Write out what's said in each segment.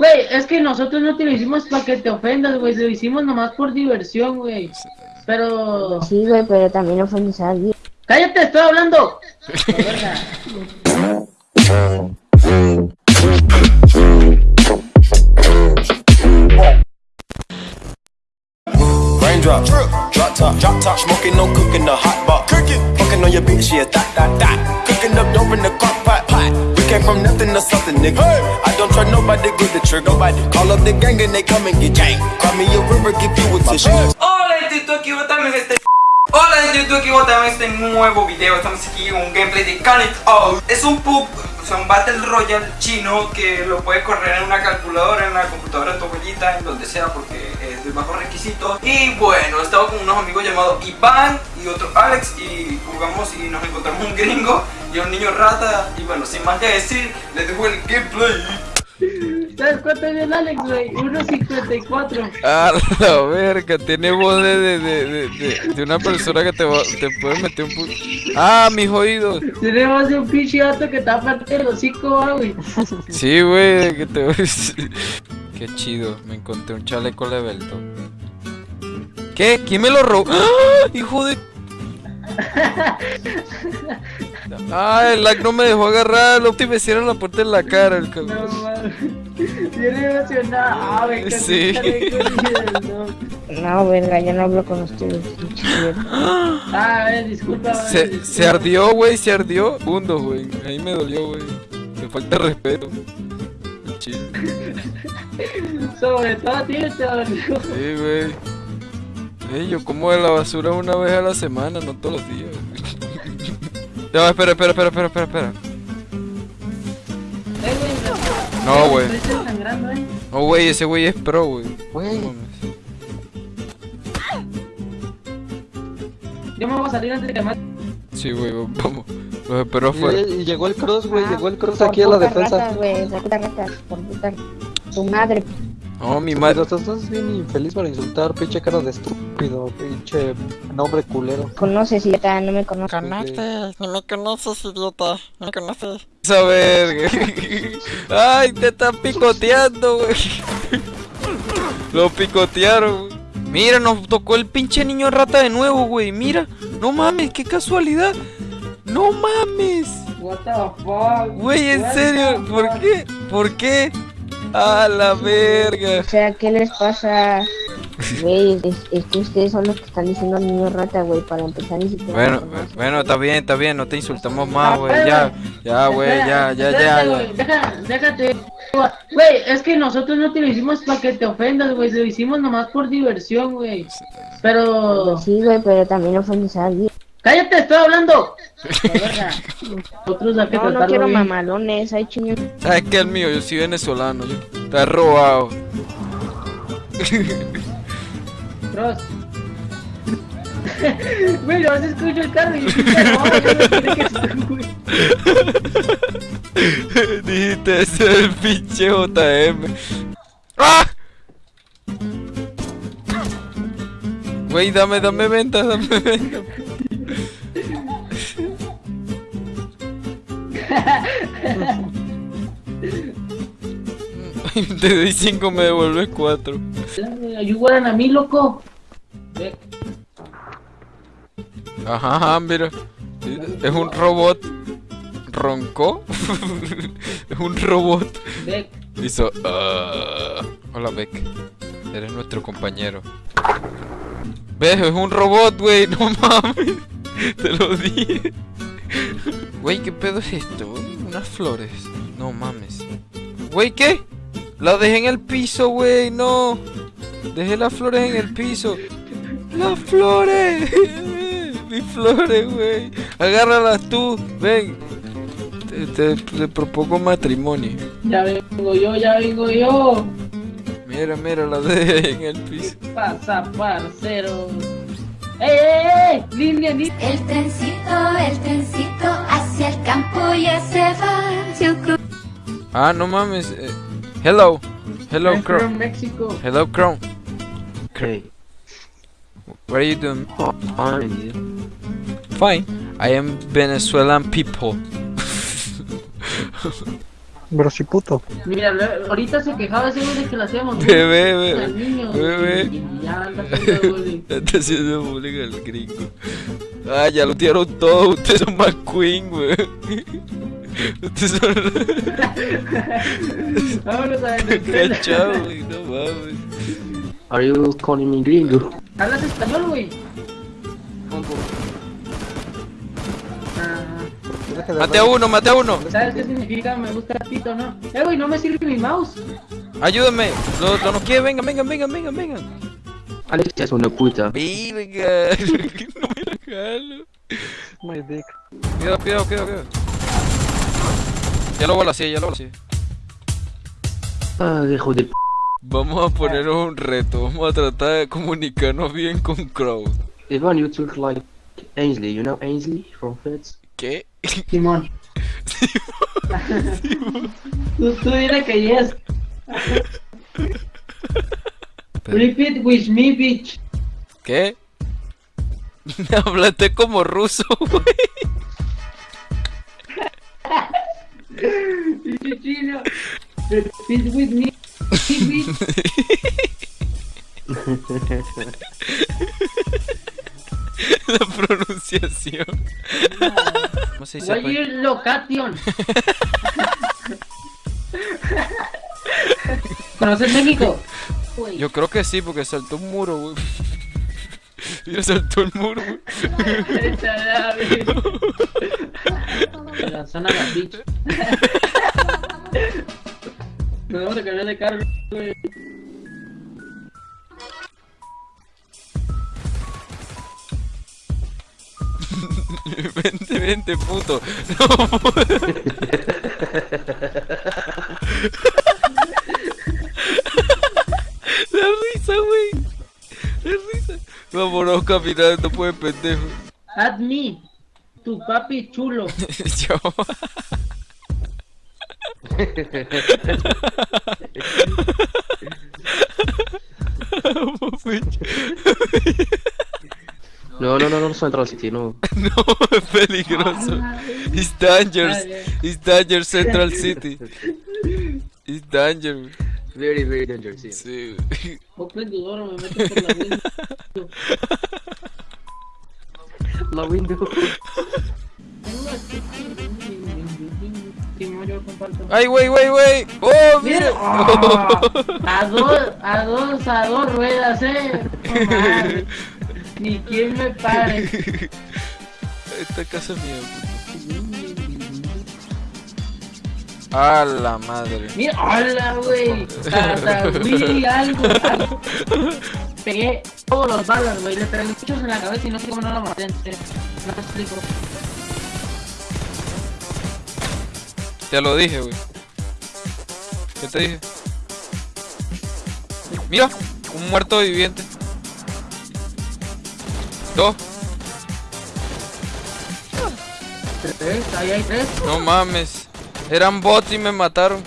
Güey, es que nosotros no te lo hicimos para que te ofendas, güey. Lo hicimos nomás por diversión, güey. Pero. Sí, güey, pero también ofendes a alguien. ¡Cállate, estoy hablando! Raindrop, drop top, drop top, smoking, no cooking, the hot pot. Cooking, fucking on your bitch, yeah, that, that, that. Cooking up dope in the crock pot, pot. We came from nothing to something, nigga. I don't try nobody, good the trigger. Nobody call up the gang and they come and get gang. Cry me a river, give you a tissue. Hola gente, tú aquí también este Hola gente, tú aquí también este nuevo video Estamos aquí en un gameplay de Can It Out Es un pub, un Battle Royale chino Que lo puede correr en una calculadora, en la computadora de tu abuelita En donde sea porque es de bajo requisito. Y bueno, estaba con unos amigos llamados Iván y otro Alex Y jugamos y nos encontramos un gringo y un niño rata. Y bueno, sin más que decir, les dejo el gameplay ¿Sabes cuánto es el Alex, güey? 1.54. Ah, la verga, tiene voz de, de, de, de, de una persona que te, va, te puede meter un puto. Ah, mis oídos. Tenemos un pinche gato que está aparte del hocico, ah, güey. Sí, güey, que te Qué chido, me encontré un chaleco Levelto. ¿Qué? ¿Quién me lo robó? ¡Ah! ¡Hijo de Ah, el lag no me dejó agarrarlo. Te me hicieron la puerta en la cara, el cabrón. No, Bien emocionado, güey. que Sí. no. No, verga, yo no hablo con ustedes. Ah, a ver, disculpa. Se, se ardió, güey, se ardió. Segundos, güey. Ahí me dolió, güey. Me falta respeto. Chido. Sobre todo a ti, te dolió. Sí, güey. Ey, yo como de la basura una vez a la semana, no todos los días. Ya, espera, espera, espera, espera, espera, espera. No, güey. No, güey, ese güey es pro, güey. Yo me voy a salir antes de que me Sí, güey, vamos. Los espero afuera. Y llegó el cross, güey. Ah, Llegó el cross aquí a la defensa. ratas, por puta tu madre. No, mi Pero madre. estás estás bien infeliz para insultar, pinche cara de estúpido, pinche nombre culero. Conoces, idiota, no me conoces. Conoces, no me conoces, idiota. No me conoces. Esa verga. Ay, te están picoteando, güey. Lo picotearon, güey. Mira, nos tocó el pinche niño rata de nuevo, güey. Mira, no mames, qué casualidad. No mames. What the fuck? Güey, en serio, ¿por qué? ¿Por qué? A la verga. O sea, ¿qué les pasa? Güey, es, es que ustedes son los que están diciendo al niño rata, güey, para empezar ni siquiera. Bueno, bueno, está bien, está bien, no te insultamos más, güey. Ya, ya, güey, ya, ya, ya, deja- Déjate. Güey, es que nosotros no te lo hicimos para que te ofendas, güey. Lo hicimos nomás por diversión, güey. Pero. Sí, güey, pero también ofendes a alguien. ¡Cállate, estoy hablando! Nosotros hay que No, no quiero bien. mamalones, hay chiños. ¿Sabes qué es el mío? Yo soy venezolano, yo. Está robado. Cross. Güey, no se escucha el carro y yo no, yo no quiero que se güey. Dijiste ese es el pinche JM. ¡Ah! Güey, dame, dame venta, dame venta. Te doy 5, me devuelves 4. Ayúdan a mí, loco. Ajá, mira. Es un robot. ¿Roncó? es un robot. ve. Hizo. "Ah". Hola, Beck. Eres nuestro compañero. ¿Ves? Es un robot, güey. No mames. Te lo dije. Güey, ¿qué pedo es esto? Unas flores. No mames. Güey, ¿qué? La dejé en el piso, güey. No. Dejé las flores en el piso. ¡Las flores! Mis flores, güey. Agárralas tú. Ven. Te, te- te propongo matrimonio. Ya vengo yo, ya vengo yo. Mira, mira, la dejé en el piso. Pasa, parcero. ¡Ey, ey, ey! ¡Línea, línea! El trencito, el trencito hacia el campo ya se va. Su cru- Ah, no mames. eh, hello. Hello, I'm Crow. from Mexico. Hello, Crow. Okay. What are you doing? Fine. Fine. I am Venezuelan people. Pero si puto. Mira, ahorita se quejaba ese güey de que lo hacíamos. Bebé, bebé, bebé. ya anda haciendo bullying. Está haciendo bullying al gringo. Ah, ya lo tiraron todo. Ustedes son McQueen, güey. Ustedes son Vámonos a Venezuela. cachados, güey. No mames. Are you calling me gringo? ¿Hablas español, güey? Ah, De Mate a uno, mate a uno. ¿Sabes qué significa me gusta el pito, no? Eh, güey, no me sirve mi mouse. Ayúdame. Lo, lo no quiere. Vengan, vengan, vengan, vengan, vengan. Alex es una puta. Verga. No me la jalo. My dick. Cuidado, cuidado, cuidado, cuidado. Ya lo balaceé, ya lo balaceé. Ah, hijo de p. Vamos a ponernos un reto. Vamos a tratar de comunicarnos bien con Crowd. Ivan, you took like Ainsley. You know Ainsley from Feds? ¿Qué? Simón. tú, tú dile que yes. Repeat with me, bitch. ¿Qué? Hablaste como ruso, güey. Chino. Repeat with me, bitch. La pronunciación. ¿Cómo se dice? Location? ¿Conoces México? Yo creo que sí, porque saltó un muro, güey. Mira, saltó el muro, güey. De la zona de la bitch. Nos vamos a cambiar de carro, güey. Vente, vente, puto. No, La risa, güey. La risa. Vámonos caminando, pues, pendejo. Add me, tu papi chulo. Yo. No, no, no, no, Central City, no. No, es peligroso. It's dangerous. It's dangerous Central City. It's dangerous. Very, very dangerous. Yeah. Sí. Open the door, me meto por la window. La window. Ay, güey, güey, güey. Oh, Mira, ah, a dos, a dos, a dos ruedas, eh. Ni quien me pare. Esta casa es mía. A la madre. Mira, hola, güey. Hasta vi algo, algo. Pegué todos los balas, güey. Le pegué muchos en la cabeza y no sé cómo no lo maté. No te explico. Te lo dije, güey. ¿Qué te dije? Mira, un muerto viviente. Dos. Tres, ahí hay tres. No mames. Eran bots y me mataron.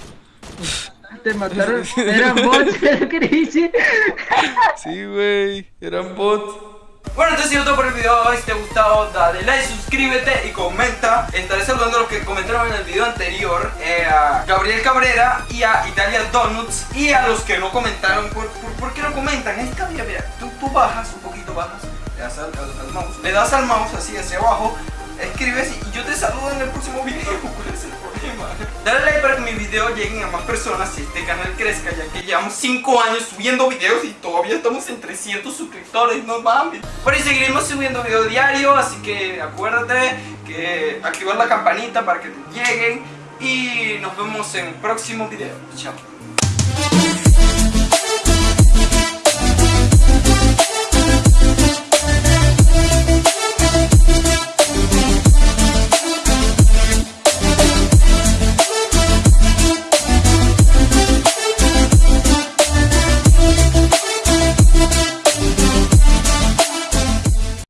Te mataron. Eran bots, ¿qué que dice? Sí, güey. Eran bots. Bueno, entonces ha sido todo por el video. Si te ha gustado, dale like, suscríbete y comenta. Estaré saludando a los que comentaron en el video anterior: eh, a Gabriel Cabrera y a Italia Donuts. Y a los que no comentaron, ¿por, por, por qué no comentan? Esta, mira, mira, tú, tú bajas un poquito, bajas, das al, al- al mouse, le das al mouse así hacia abajo, escribes y yo te saludo en el próximo video. ¿Cuál es el problema? Dale like para que mis videos lleguen a más personas y este canal crezca, ya que llevamos 5 años subiendo videos y todavía estamos en 300 suscriptores, no mames. Bueno, y seguiremos subiendo video diario, así que acuérdate que activar la campanita para que te lleguen y nos vemos en el próximo video. Chao.